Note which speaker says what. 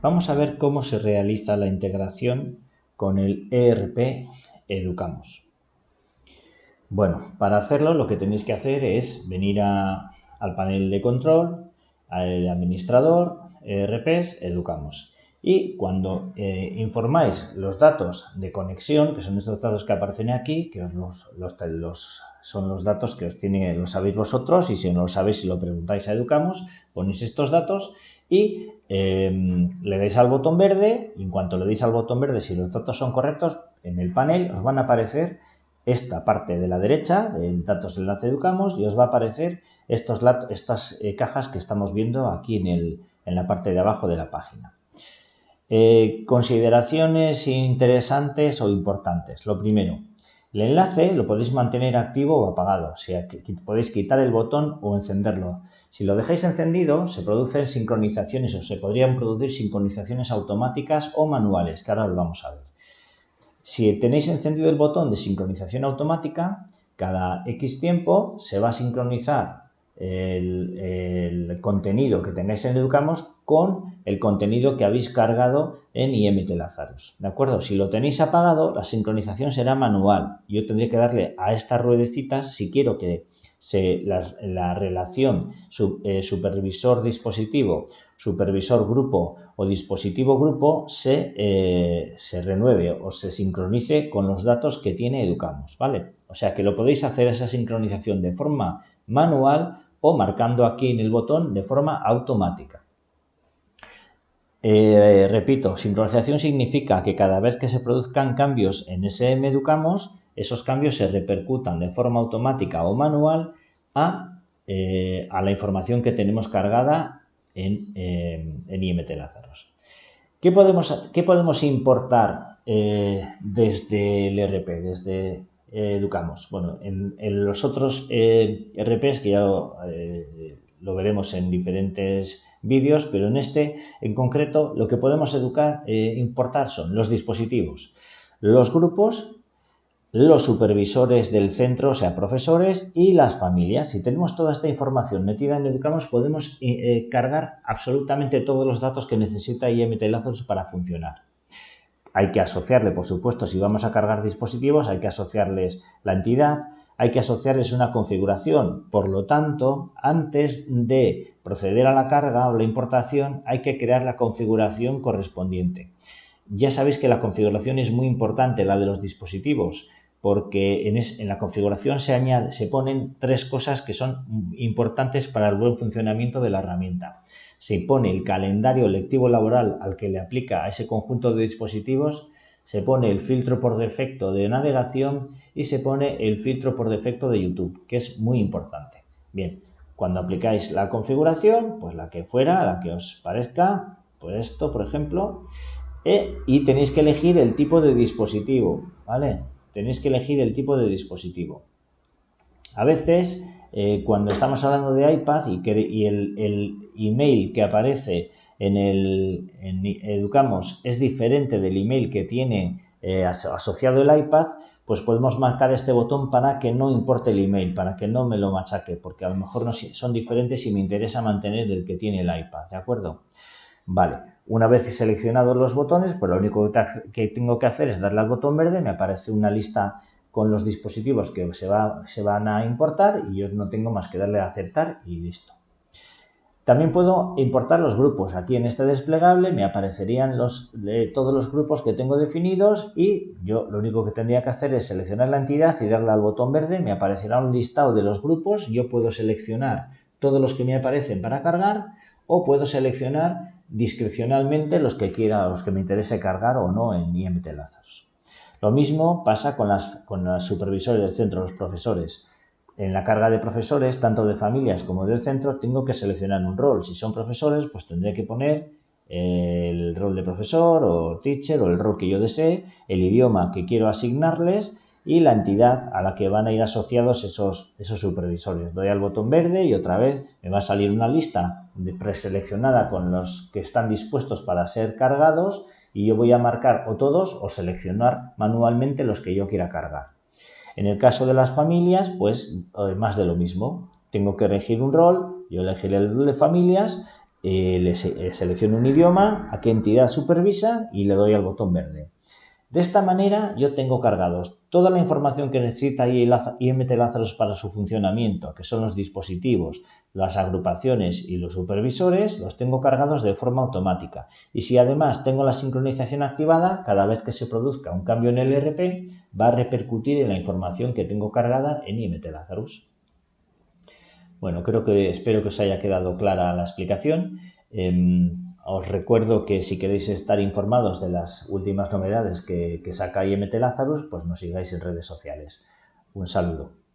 Speaker 1: Vamos a ver cómo se realiza la integración con el ERP Educamos. Bueno, para hacerlo lo que tenéis que hacer es venir al panel de control, al administrador, ERPs, Educamos. Y cuando eh, informáis los datos de conexión, que son estos datos que aparecen aquí, que los, son los datos que os tiene, lo sabéis vosotros y si no lo sabéis, si lo preguntáis a Educamos, ponéis estos datos y em, le dais al botón verde en cuanto le deis al botón verde, si los datos son correctos, en el panel os van a aparecer esta parte de la derecha, de datos de enlace Educamos, y os va a aparecer estos, estas eh, cajas que estamos viendo aquí en, el, en la parte de abajo de la página. Eh, consideraciones interesantes o importantes. Lo primero, el enlace lo podéis mantener activo o apagado, o sea, que podéis quitar el botón o encenderlo. Si lo dejáis encendido, se producen sincronizaciones o se podrían producir sincronizaciones automáticas o manuales, que ahora lo vamos a ver. Si tenéis encendido el botón de sincronización automática, cada X tiempo se va a sincronizar el, contenido que tengáis en Educamos con el contenido que habéis cargado en IMT Lazarus. ¿De acuerdo? Si lo tenéis apagado, la sincronización será manual. Yo tendré que darle a estas ruedecitas si quiero que se, la, relación eh, supervisor-dispositivo, supervisor-grupo o dispositivo-grupo se, eh, se renueve o se sincronice con los datos que tiene Educamos. ¿vale? O sea que lo podéis hacer esa sincronización de forma manual o marcando aquí en el botón de forma automática. Eh, repito, sincronización significa que cada vez que se produzcan cambios en SM Educamos, esos cambios se repercutan de forma automática o manual a, eh, la información que tenemos cargada en, eh, IMT Lázaros. ¿Qué podemos, qué podemos importar desde el RP, desde educamos. Bueno, en, los otros eh, RPs que ya eh, lo veremos en diferentes vídeos, pero en este en concreto lo que podemos educar, eh, importar son los dispositivos, los grupos, los supervisores del centro, o sea, profesores y las familias. Si tenemos toda esta información metida en Educamos, podemos cargar absolutamente todos los datos que necesita IMT Lazarus para funcionar. Hay que asociarle, por supuesto, si vamos a cargar dispositivos, hay que asociarles la entidad, hay que asociarles una configuración. Por lo tanto, antes de proceder a la carga o la importación, hay que crear la configuración correspondiente. Ya sabéis que la configuración es muy importante, la de los dispositivos, porque en, la configuración se, añade, se ponen tres cosas que son importantes para el buen funcionamiento de la herramienta se pone el calendario lectivo laboral al que le aplica a ese conjunto de dispositivos, se pone el filtro por defecto de navegación y se pone el filtro por defecto de YouTube, que es muy importante. Bien, cuando aplicáis la configuración, pues la que fuera, la que os parezca, pues esto, por ejemplo, e, y tenéis que elegir el tipo de dispositivo, ¿vale? Tenéis que elegir el tipo de dispositivo. A veces eh, cuando estamos hablando de iPad y, el, email que aparece en el Educamos es diferente del email que tiene eh, asociado el iPad, pues podemos marcar este botón para que no importe el email, para que no me lo machaque, porque a lo mejor no, son diferentes y me interesa mantener el que tiene el iPad, ¿de acuerdo? Vale, una vez seleccionados los botones, pues lo único que tengo que hacer es darle al botón verde, me aparece una lista con los dispositivos que se, va, se van a importar y yo no tengo más que darle a aceptar y listo. También puedo importar los grupos. Aquí en este desplegable me aparecerían los, todos los grupos que tengo definidos y yo lo único que tendría que hacer es seleccionar la entidad y darle al botón verde. Me aparecerá un listado de los grupos. Yo puedo seleccionar todos los que me aparecen para cargar o puedo seleccionar discrecionalmente los que quiera, los que me interese cargar o no en IMT Lazarus. Lo mismo pasa con, las, con supervisores del centro, los profesores. En la carga de profesores, tanto de familias como del centro, tengo que seleccionar un rol. Si son profesores, pues tendré que poner el rol de profesor o teacher o el rol que yo desee, el idioma que quiero asignarles y la entidad a la que van a ir asociados esos, esos supervisores. Doy al botón verde y otra vez me va a salir una lista preseleccionada con los que están dispuestos para ser cargados y yo voy a marcar o todos o seleccionar manualmente los que yo quiera cargar. En el caso de las familias, pues eh, más de lo mismo. Tengo que elegir un rol, yo elegiré el rol de familias eh, le selecciono un idioma, a qué entidad supervisa y le doy al botón verde. De esta manera yo tengo cargados toda la información que necesita IMT Lazarus para su funcionamiento, que son los dispositivos, las agrupaciones y los supervisores, los tengo cargados de forma automática. Y si además tengo la sincronización activada, cada vez que se produzca un cambio en el ERP, va a repercutir en la información que tengo cargada en IMT Lazarus. Bueno, creo que espero que os haya quedado clara la explicación. Em, os recuerdo que si queréis estar informados de las últimas novedades que, que saca IMT Lazarus, pues nos sigáis en redes sociales. Un saludo.